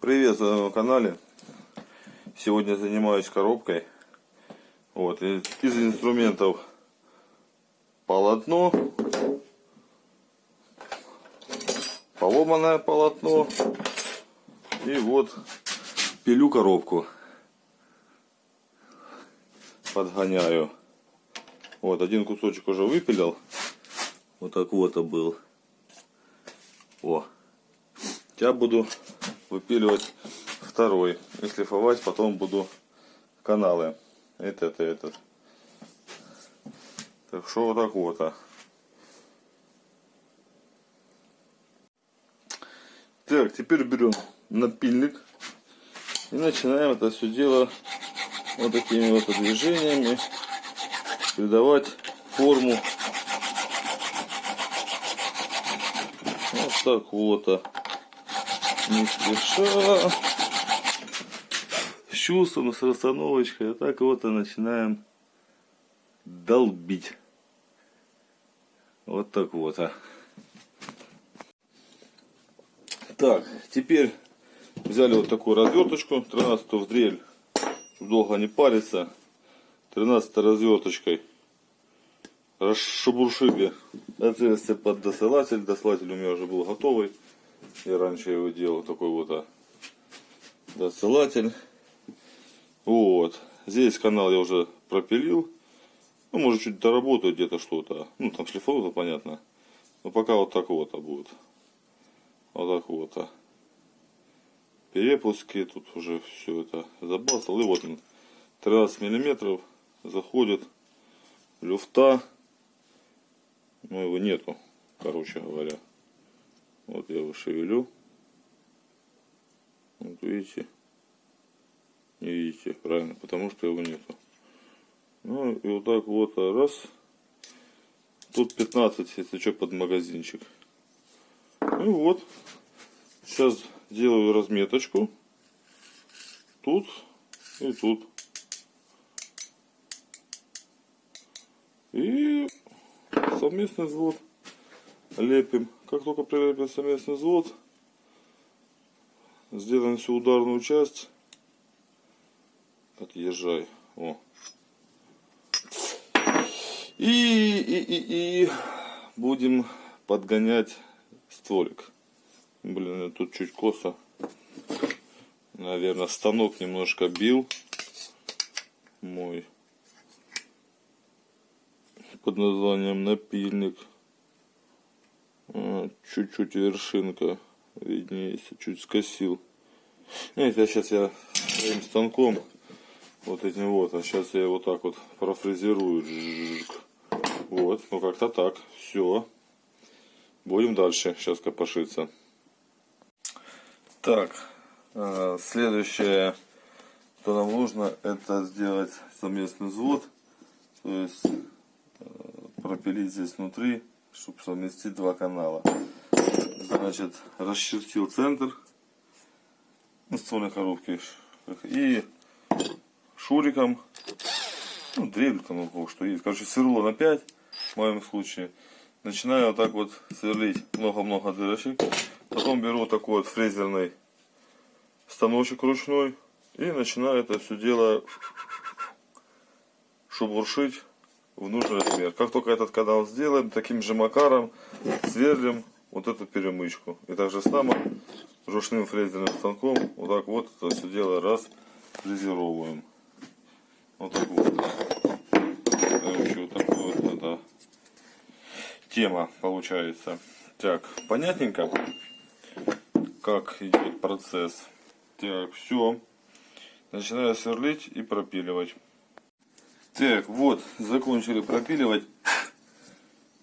Привет на канале. Сегодня занимаюсь коробкой. Вот, из, инструментов полотно, поломанное полотно и вот пилю коробку. Подгоняю. Вот, один кусочек уже выпилил. Вот так вот был. О. Я буду выпиливать второй. И шлифовать потом буду каналы. Этот и этот. Так что вот так вот а. так теперь берем напильник. И начинаем это все дело вот такими вот движениями придавать форму. Вот так вот а не спеша, с чувством, с расстановочкой. А так вот и начинаем долбить. Вот так вот. А. Так, теперь взяли вот такую разверточку, 13 в дрель, долго не париться. 13 разверточкой расшебуршили отверстие под досылатель. Досылатель у меня уже был готовый. Я раньше его делал такой вот а, досылатель. Вот. Здесь канал я уже пропилил. Ну, может, чуть доработаю где-то что-то. Ну, там шлифовка, понятно. Но пока вот так вот а будет. Вот так вот. А. Перепуски, тут уже все это забасал. И вот он, 13 миллиметров заходит люфта. Но его нету, короче говоря. Вот я его шевелю. Вот видите. Не видите, правильно, потому что его нету. Ну и вот так вот раз. Тут 15, если что, под магазинчик. Ну вот. Сейчас делаю разметочку. Тут и тут. И совместный взвод лепим. Как только прилепим совместный взвод, сделаем всю ударную часть. Отъезжай. О. И, и, и, и будем подгонять стволик. Блин, тут чуть косо. Наверное, станок немножко бил. Мой. Под названием напильник. Чуть-чуть вершинка виднеется, чуть скосил. Ну, это сейчас я своим станком вот этим вот, а сейчас я вот так вот профрезерую. Вот, ну как-то так, все. Будем дальше сейчас копошиться. Так, следующее, что нам нужно, это сделать совместный взвод. То есть пропилить здесь внутри чтобы совместить два канала. Значит, расчертил центр ствольной коробки и шуриком, ну, дрель там, ну, что есть. Короче, сверло на 5, в моем случае. Начинаю вот так вот сверлить много-много дырочек. Потом беру такой вот фрезерный станочек ручной и начинаю это все дело шубуршить в нужный размер. Как только этот канал сделаем, таким же макаром сверлим вот эту перемычку. И также само ручным фрезерным станком вот так вот это все дело раз фрезеровываем. Вот так вот. Короче, вот такая вот эта тема получается. Так, понятненько, как идет процесс. Так, все. Начинаю сверлить и пропиливать. Так, вот, закончили пропиливать.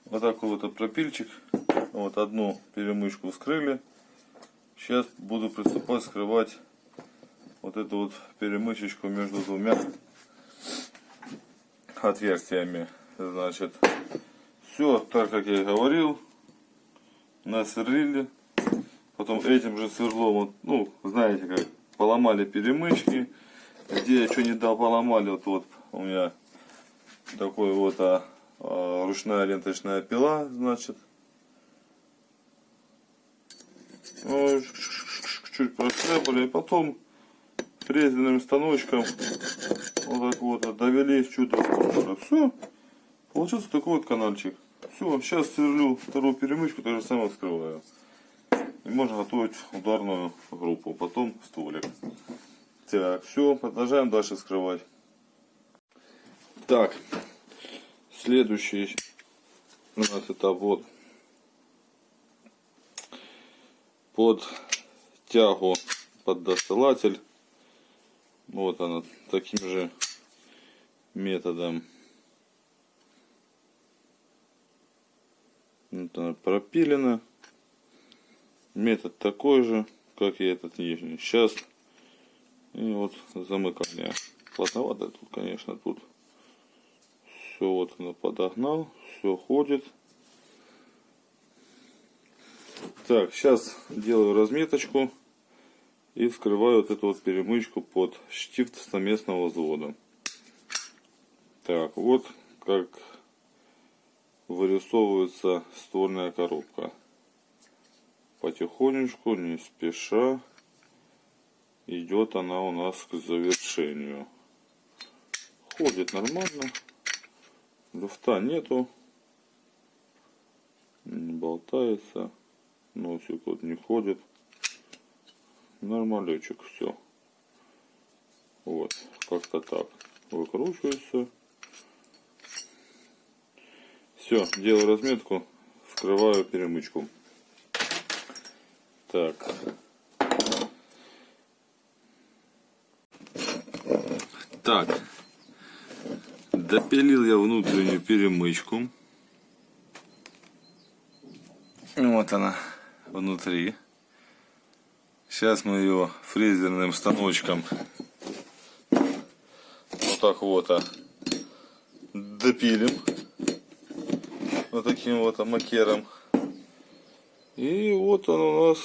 Вот такой вот пропильчик. Вот одну перемычку вскрыли. Сейчас буду приступать скрывать вот эту вот перемычечку между двумя отверстиями. Значит, все так, как я и говорил. Насверлили. Потом этим же сверлом, вот, ну, знаете как, поломали перемычки. Где я что не дал, поломали, вот, вот у меня такой вот а, а, ручная ленточная пила, значит. чуть проскребали, и потом фрезерным станочком вот так вот довели чуть до Все. Получился такой вот каналчик. Все, сейчас сверлю вторую перемычку, так же самое вскрываю. И можно готовить ударную группу, потом стволик. Так, все, продолжаем дальше скрывать. Так, следующий у нас этап вот под тягу под досталатель. Вот она таким же методом вот она пропилена. Метод такой же, как и этот нижний. Сейчас и вот замыкание. Плотновато тут, конечно, тут все вот оно подогнал, все ходит. Так, сейчас делаю разметочку и вскрываю вот эту вот перемычку под штифт совместного взвода. Так, вот как вырисовывается ствольная коробка. Потихонечку, не спеша, идет она у нас к завершению. Ходит нормально, люфта нету, не болтается, носик вот не ходит. Нормалечек все. Вот, как-то так. Выкручивается. Все, делаю разметку, вскрываю перемычку. Так. Допилил я внутреннюю перемычку. Вот она внутри. Сейчас мы ее фрезерным станочком вот так вот а, допилим. Вот таким вот макером. И вот он у нас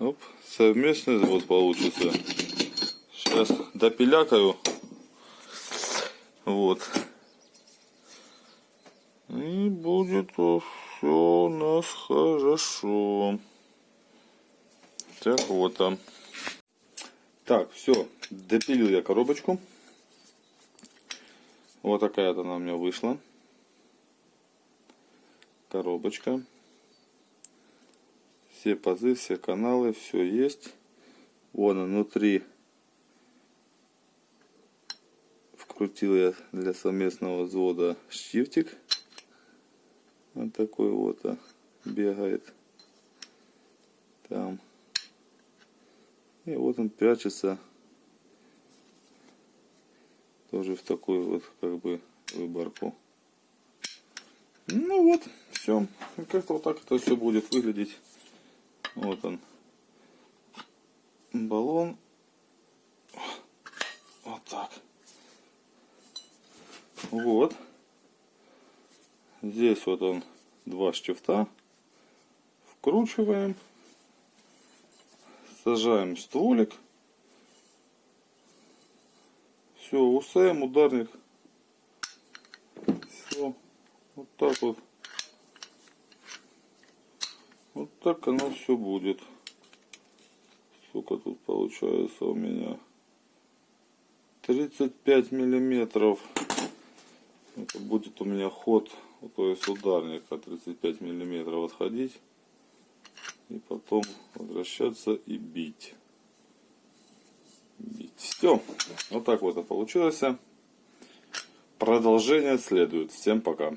оп, совместный завод получится. Сейчас допилякаю. Вот. И будет все у нас хорошо. Так вот там. Так, все, допилил я коробочку. Вот такая-то она у меня вышла. Коробочка. Все пазы, все каналы, все есть. Вон внутри вкрутил я для совместного взвода штифтик. Вот такой вот а, бегает. Там. И вот он прячется тоже в такую вот как бы выборку. Ну вот, все. Как-то вот так это все будет выглядеть. Вот он. Баллон. Вот так. Вот. Здесь вот он два штифта. Вкручиваем. Сажаем стволик. Все, УСМ, ударник. Все. Вот так вот. Вот так оно все будет. Сколько тут получается у меня? 35 миллиметров. Это будет у меня ход, то есть ударника 35 миллиметров отходить и потом возвращаться и бить. Бить. Все. Вот так вот это получилось. Продолжение следует. Всем пока.